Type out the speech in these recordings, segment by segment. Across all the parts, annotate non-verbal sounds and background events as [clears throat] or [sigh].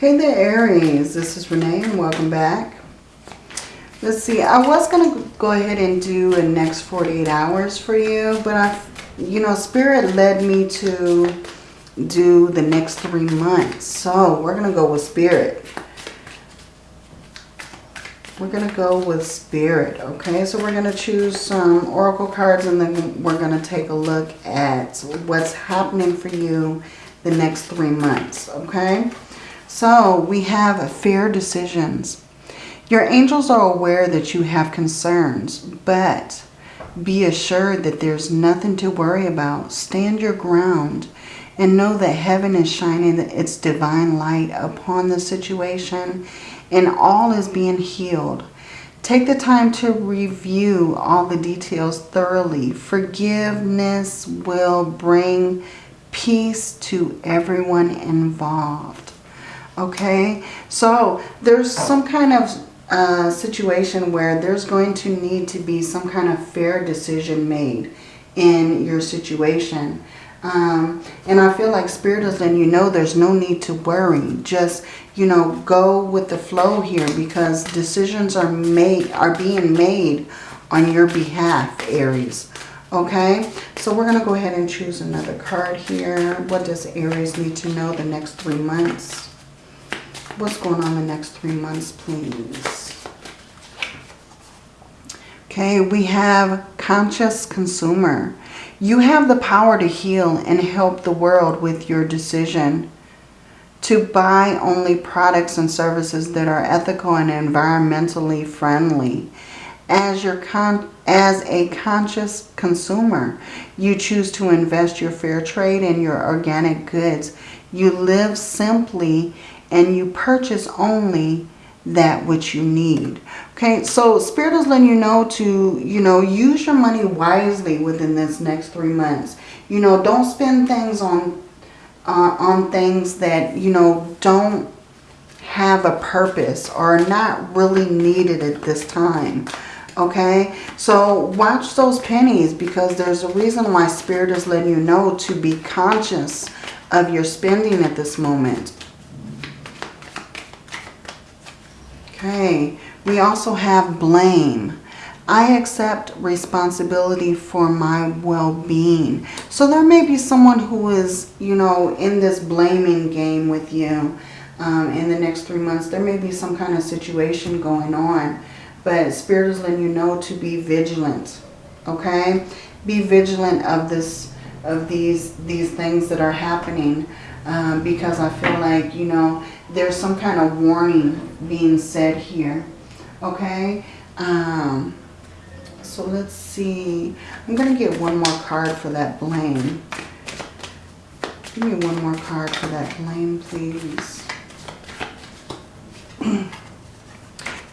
Hey there, Aries. This is Renee and welcome back. Let's see. I was going to go ahead and do a next 48 hours for you, but I, you know, Spirit led me to do the next three months. So we're going to go with Spirit. We're going to go with Spirit, okay? So we're going to choose some Oracle cards and then we're going to take a look at what's happening for you the next three months, okay? So we have fair decisions. Your angels are aware that you have concerns, but be assured that there's nothing to worry about. Stand your ground and know that heaven is shining its divine light upon the situation and all is being healed. Take the time to review all the details thoroughly. Forgiveness will bring peace to everyone involved. Okay, so there's some kind of uh, situation where there's going to need to be some kind of fair decision made in your situation. Um, and I feel like Spirit is letting you know there's no need to worry. Just, you know, go with the flow here because decisions are made, are being made on your behalf, Aries. Okay, so we're going to go ahead and choose another card here. What does Aries need to know the next three months? What's going on the next three months, please? Okay, we have conscious consumer. You have the power to heal and help the world with your decision to buy only products and services that are ethical and environmentally friendly. As, your con as a conscious consumer, you choose to invest your fair trade in your organic goods. You live simply and you purchase only that which you need. Okay, so Spirit is letting you know to, you know, use your money wisely within this next three months. You know, don't spend things on, uh, on things that, you know, don't have a purpose or not really needed at this time. Okay, so watch those pennies because there's a reason why Spirit is letting you know to be conscious of your spending at this moment. Okay, we also have blame. I accept responsibility for my well-being. So there may be someone who is, you know, in this blaming game with you um, in the next three months. There may be some kind of situation going on. But Spirit is letting you know to be vigilant. Okay? Be vigilant of this of these these things that are happening. Um, because I feel like, you know, there's some kind of warning being said here. Okay? Um, so let's see. I'm going to get one more card for that blame. Give me one more card for that blame, please. [clears throat]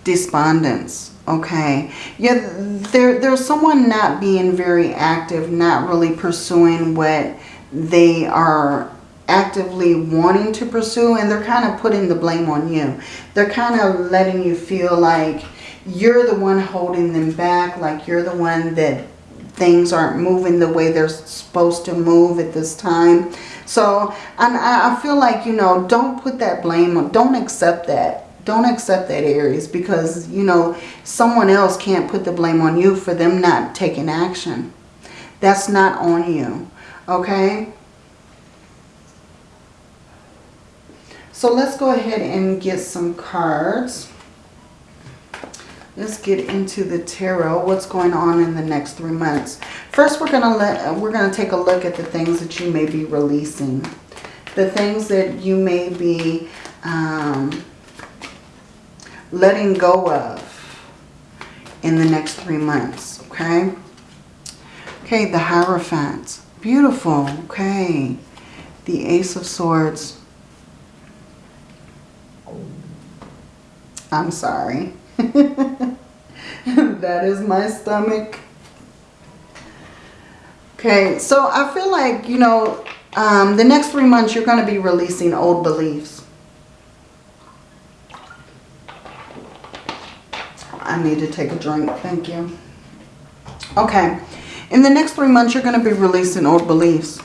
Despondence. Okay. Yeah, there, there's someone not being very active, not really pursuing what they are actively wanting to pursue and they're kind of putting the blame on you. They're kind of letting you feel like you're the one holding them back, like you're the one that things aren't moving the way they're supposed to move at this time. So I, I feel like, you know, don't put that blame on, don't accept that. Don't accept that, Aries, because, you know, someone else can't put the blame on you for them not taking action. That's not on you, okay? So let's go ahead and get some cards. Let's get into the tarot. What's going on in the next three months? First, we're gonna let we're gonna take a look at the things that you may be releasing, the things that you may be um, letting go of in the next three months. Okay. Okay, the Hierophant. Beautiful. Okay. The Ace of Swords. I'm sorry. [laughs] that is my stomach. Okay, so I feel like, you know, um, the next three months you're going to be releasing old beliefs. I need to take a drink. Thank you. Okay. In the next three months, you're going to be releasing old beliefs.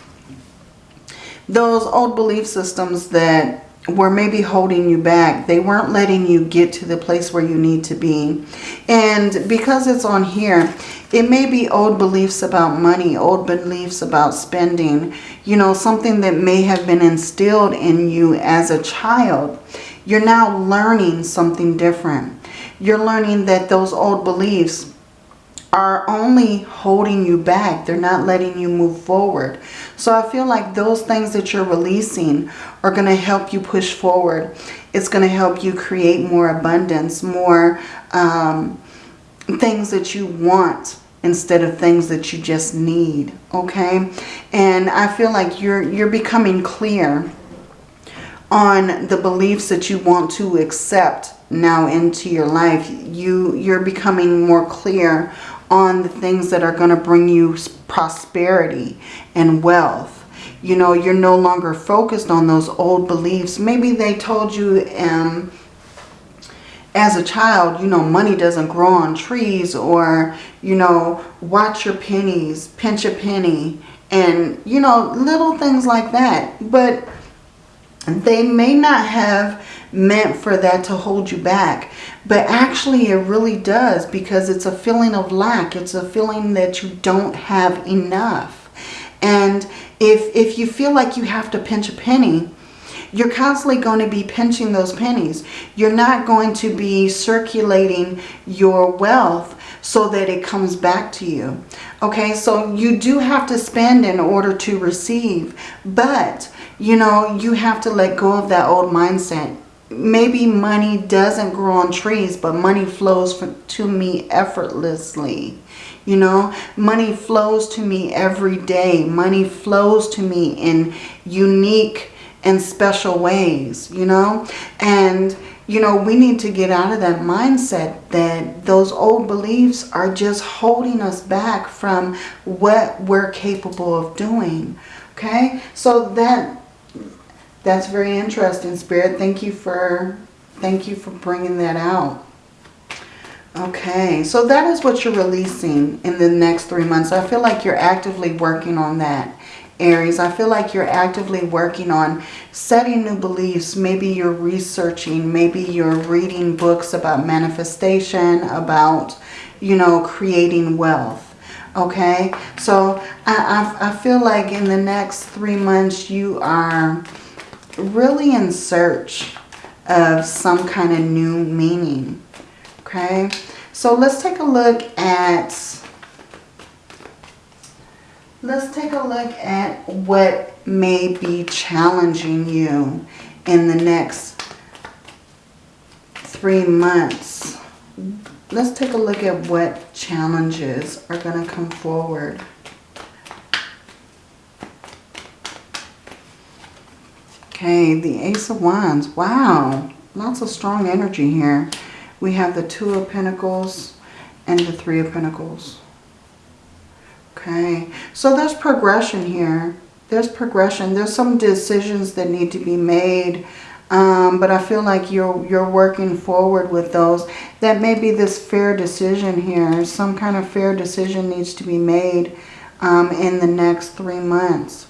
Those old belief systems that were maybe holding you back. They weren't letting you get to the place where you need to be. And because it's on here, it may be old beliefs about money, old beliefs about spending, you know, something that may have been instilled in you as a child. You're now learning something different. You're learning that those old beliefs are only holding you back. They're not letting you move forward. So I feel like those things that you're releasing are going to help you push forward. It's going to help you create more abundance, more um, things that you want instead of things that you just need. Okay. And I feel like you're, you're becoming clear on the beliefs that you want to accept now into your life. You, you're becoming more clear on the things that are going to bring you prosperity and wealth. You know, you're no longer focused on those old beliefs. Maybe they told you um, as a child, you know, money doesn't grow on trees or, you know, watch your pennies, pinch a penny and, you know, little things like that. But they may not have meant for that to hold you back. But actually it really does because it's a feeling of lack. It's a feeling that you don't have enough. And if, if you feel like you have to pinch a penny, you're constantly going to be pinching those pennies. You're not going to be circulating your wealth so that it comes back to you. Okay, so you do have to spend in order to receive. But, you know, you have to let go of that old mindset maybe money doesn't grow on trees, but money flows to me effortlessly. You know, money flows to me every day. Money flows to me in unique and special ways, you know. And, you know, we need to get out of that mindset that those old beliefs are just holding us back from what we're capable of doing. Okay, so that that's very interesting, Spirit. Thank you for thank you for bringing that out. Okay, so that is what you're releasing in the next three months. I feel like you're actively working on that, Aries. I feel like you're actively working on setting new beliefs. Maybe you're researching. Maybe you're reading books about manifestation, about, you know, creating wealth. Okay, so I, I, I feel like in the next three months you are really in search of some kind of new meaning. Okay, so let's take a look at let's take a look at what may be challenging you in the next three months. Let's take a look at what challenges are going to come forward. Okay, the Ace of Wands. Wow, lots of strong energy here. We have the Two of Pentacles and the Three of Pentacles. Okay, so there's progression here. There's progression. There's some decisions that need to be made. Um, but I feel like you're, you're working forward with those. That may be this fair decision here. Some kind of fair decision needs to be made um, in the next three months.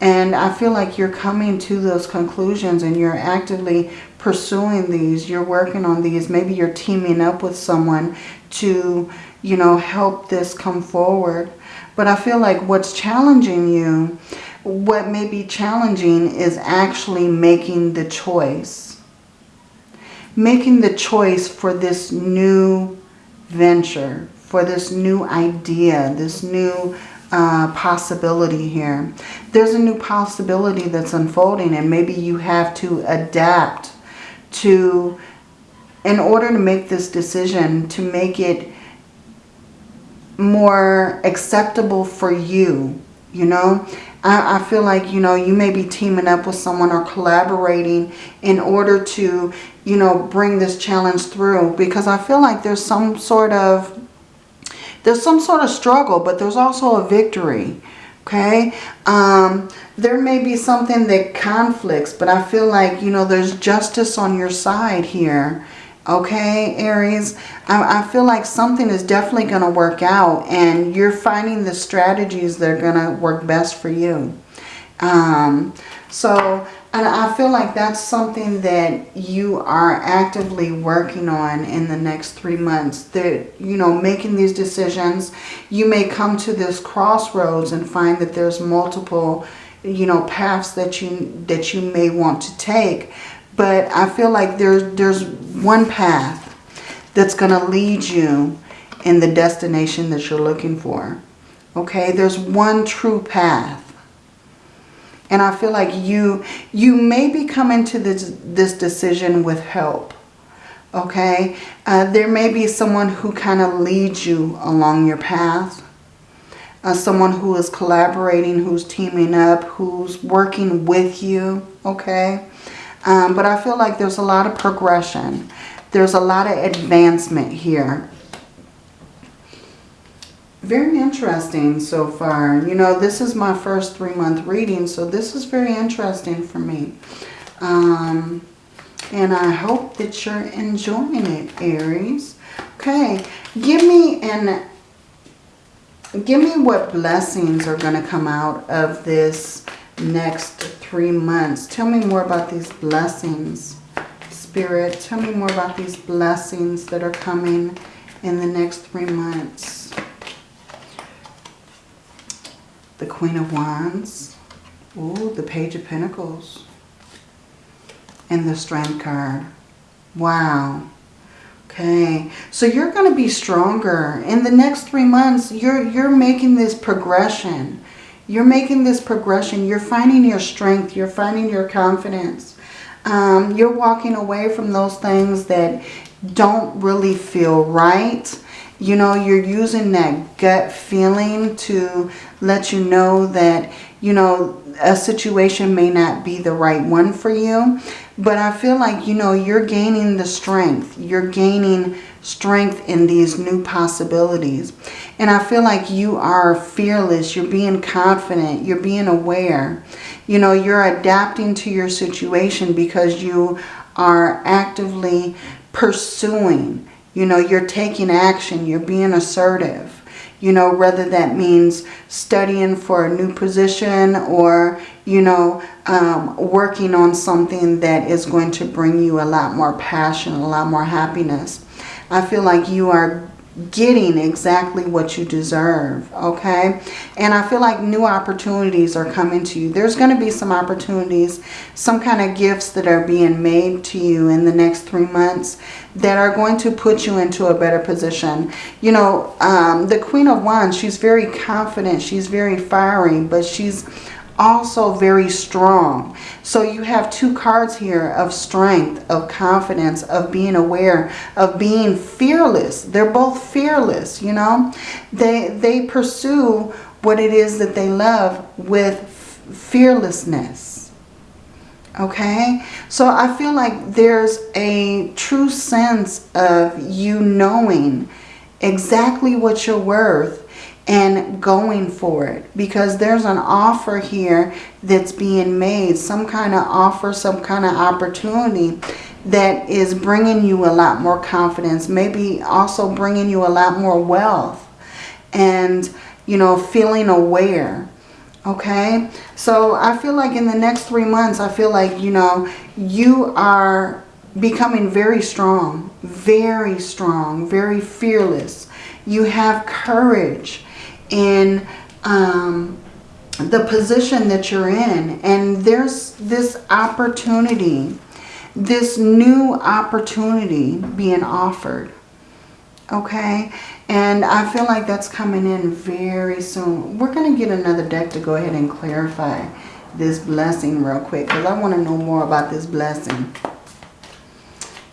And I feel like you're coming to those conclusions and you're actively pursuing these. You're working on these. Maybe you're teaming up with someone to, you know, help this come forward. But I feel like what's challenging you, what may be challenging is actually making the choice. Making the choice for this new venture, for this new idea, this new uh, possibility here. There's a new possibility that's unfolding and maybe you have to adapt to, in order to make this decision, to make it more acceptable for you, you know. I, I feel like, you know, you may be teaming up with someone or collaborating in order to, you know, bring this challenge through. Because I feel like there's some sort of there's some sort of struggle, but there's also a victory. Okay. Um, there may be something that conflicts, but I feel like, you know, there's justice on your side here. Okay, Aries, I, I feel like something is definitely going to work out and you're finding the strategies that are going to work best for you. Um, so And I feel like that's something that you are actively working on in the next three months. That, you know, making these decisions, you may come to this crossroads and find that there's multiple, you know, paths that you that you may want to take. But I feel like there's there's one path that's going to lead you in the destination that you're looking for. Okay, there's one true path. And I feel like you you may be coming to this, this decision with help. Okay, uh, there may be someone who kind of leads you along your path. Uh, someone who is collaborating, who's teaming up, who's working with you. Okay, um, but I feel like there's a lot of progression. There's a lot of advancement here very interesting so far. You know, this is my first three-month reading, so this is very interesting for me. Um, and I hope that you're enjoying it, Aries. Okay, give me an give me what blessings are going to come out of this next three months. Tell me more about these blessings, Spirit. Tell me more about these blessings that are coming in the next three months. The Queen of Wands, Ooh, the Page of Pentacles, and the Strength card. Wow. Okay, so you're going to be stronger. In the next three months, you're, you're making this progression. You're making this progression. You're finding your strength. You're finding your confidence. Um, you're walking away from those things that don't really feel right you know, you're using that gut feeling to let you know that, you know, a situation may not be the right one for you. But I feel like, you know, you're gaining the strength. You're gaining strength in these new possibilities. And I feel like you are fearless. You're being confident. You're being aware. You know, you're adapting to your situation because you are actively pursuing you know, you're taking action. You're being assertive. You know, whether that means studying for a new position or, you know, um, working on something that is going to bring you a lot more passion, a lot more happiness. I feel like you are getting exactly what you deserve, okay? And I feel like new opportunities are coming to you. There's going to be some opportunities, some kind of gifts that are being made to you in the next three months that are going to put you into a better position. You know, um, the Queen of Wands, she's very confident, she's very fiery, but she's also very strong. So you have two cards here of strength, of confidence, of being aware, of being fearless. They're both fearless, you know. They, they pursue what it is that they love with fearlessness. Okay, so I feel like there's a true sense of you knowing exactly what you're worth and going for it. Because there's an offer here that's being made some kind of offer some kind of opportunity that is bringing you a lot more confidence maybe also bringing you a lot more wealth and you know feeling aware okay? So I feel like in the next three months I feel like you know you are becoming very strong very strong very fearless. You have courage in um, the position that you're in. And there's this opportunity, this new opportunity being offered. Okay? And I feel like that's coming in very soon. We're going to get another deck to go ahead and clarify this blessing real quick. Because I want to know more about this blessing.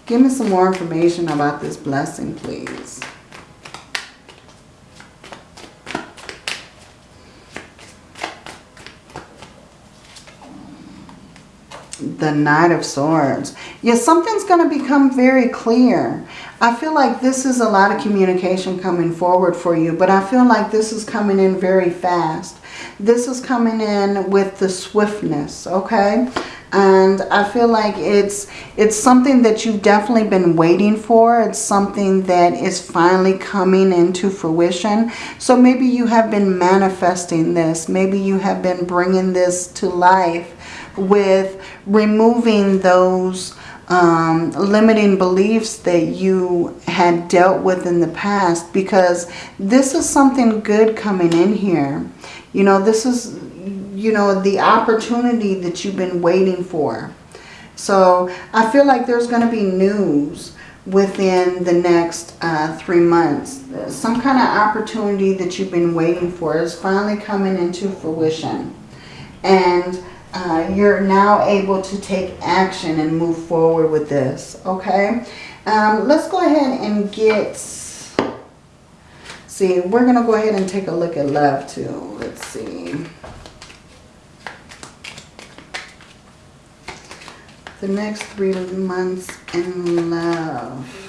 Give me some more information about this blessing, please. The Knight of Swords. Yes, something's going to become very clear. I feel like this is a lot of communication coming forward for you, but I feel like this is coming in very fast. This is coming in with the swiftness, okay? And I feel like it's it's something that you've definitely been waiting for. It's something that is finally coming into fruition. So maybe you have been manifesting this. Maybe you have been bringing this to life with removing those um, limiting beliefs that you had dealt with in the past because this is something good coming in here. You know, this is you know, the opportunity that you've been waiting for. So I feel like there's going to be news within the next uh, three months. Some kind of opportunity that you've been waiting for is finally coming into fruition. And uh, you're now able to take action and move forward with this. Okay. Um, let's go ahead and get... See, we're going to go ahead and take a look at love too. Let's see. The next three months in love.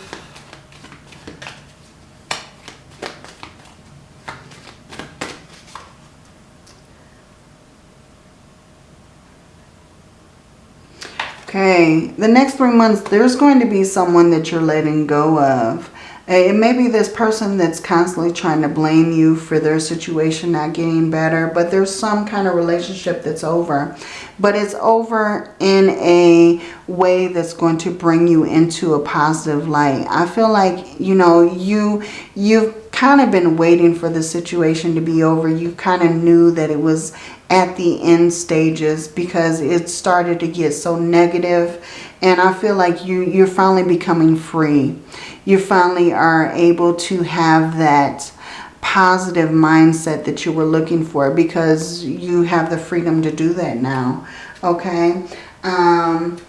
Okay, the next three months, there's going to be someone that you're letting go of. It may be this person that's constantly trying to blame you for their situation not getting better, but there's some kind of relationship that's over. But it's over in a way that's going to bring you into a positive light. I feel like, you know, you, you've kind of been waiting for the situation to be over. You kind of knew that it was at the end stages because it started to get so negative and I feel like you, you're finally becoming free you finally are able to have that positive mindset that you were looking for because you have the freedom to do that now. Okay. Um,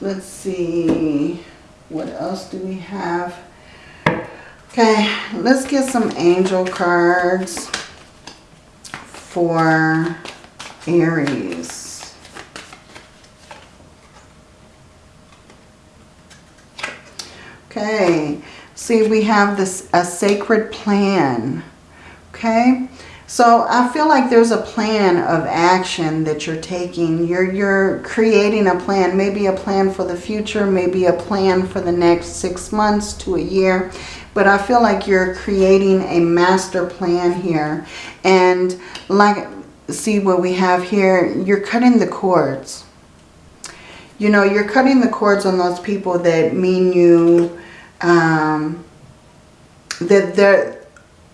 let's see. What else do we have? Okay. Let's get some angel cards for Aries. Okay, see we have this a sacred plan. Okay, so I feel like there's a plan of action that you're taking. You're, you're creating a plan, maybe a plan for the future, maybe a plan for the next six months to a year. But I feel like you're creating a master plan here. And like, see what we have here, you're cutting the cords. You know, you're cutting the cords on those people that mean you um, that they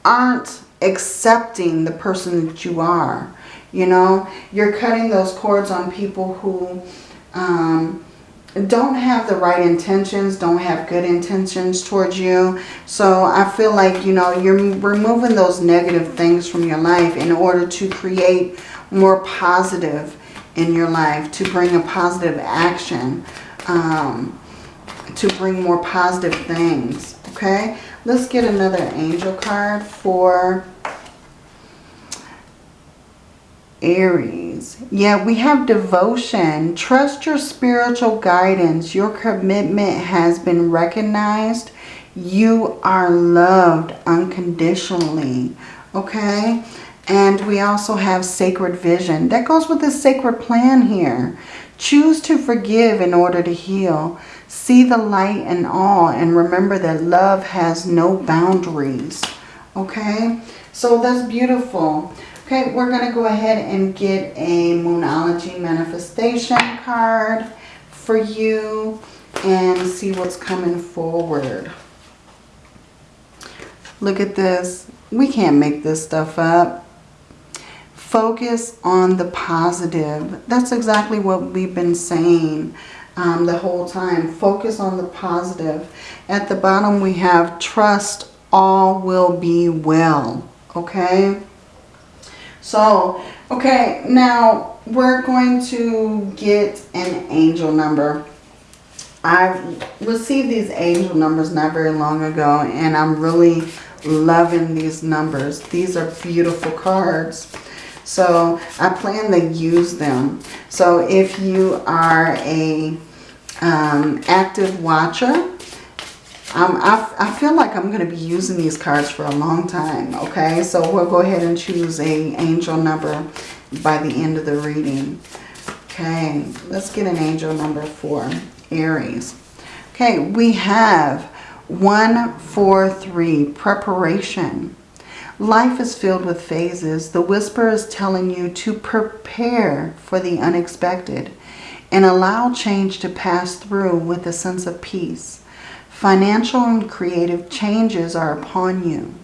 aren't accepting the person that you are. You know, you're cutting those cords on people who um, don't have the right intentions, don't have good intentions towards you. So I feel like, you know, you're removing those negative things from your life in order to create more positive in your life, to bring a positive action. Um, to bring more positive things. Okay, let's get another angel card for Aries. Yeah, we have devotion. Trust your spiritual guidance. Your commitment has been recognized. You are loved unconditionally. Okay. And we also have sacred vision. That goes with the sacred plan here. Choose to forgive in order to heal. See the light and all and remember that love has no boundaries. Okay, so that's beautiful. Okay, we're going to go ahead and get a Moonology manifestation card for you and see what's coming forward. Look at this. We can't make this stuff up. Focus on the positive. That's exactly what we've been saying um, the whole time. Focus on the positive. At the bottom we have trust all will be well. Okay. So, okay, now we're going to get an angel number. I received these angel numbers not very long ago and I'm really loving these numbers. These are beautiful cards. So I plan to use them. So if you are a um, active watcher. Um, I, I feel like I'm going to be using these cards for a long time, okay? So we'll go ahead and choose a angel number by the end of the reading. Okay, let's get an angel number for Aries. Okay, we have one, four, three, preparation. Life is filled with phases. The whisper is telling you to prepare for the unexpected and allow change to pass through with a sense of peace. Financial and creative changes are upon you.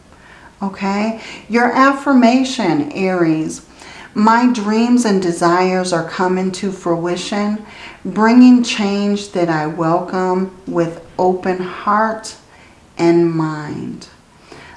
Okay? Your affirmation, Aries. My dreams and desires are coming to fruition, bringing change that I welcome with open heart and mind.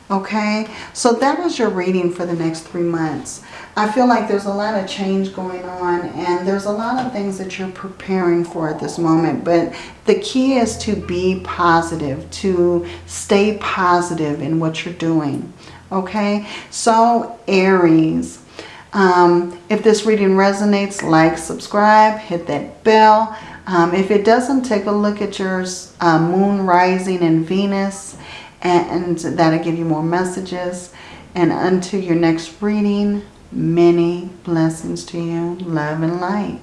Okay, so that is your reading for the next three months. I feel like there's a lot of change going on and there's a lot of things that you're preparing for at this moment. But the key is to be positive, to stay positive in what you're doing. Okay, so Aries, um, if this reading resonates, like, subscribe, hit that bell. Um, if it doesn't, take a look at your uh, moon rising in Venus and that'll give you more messages. And until your next reading, many blessings to you. Love and light.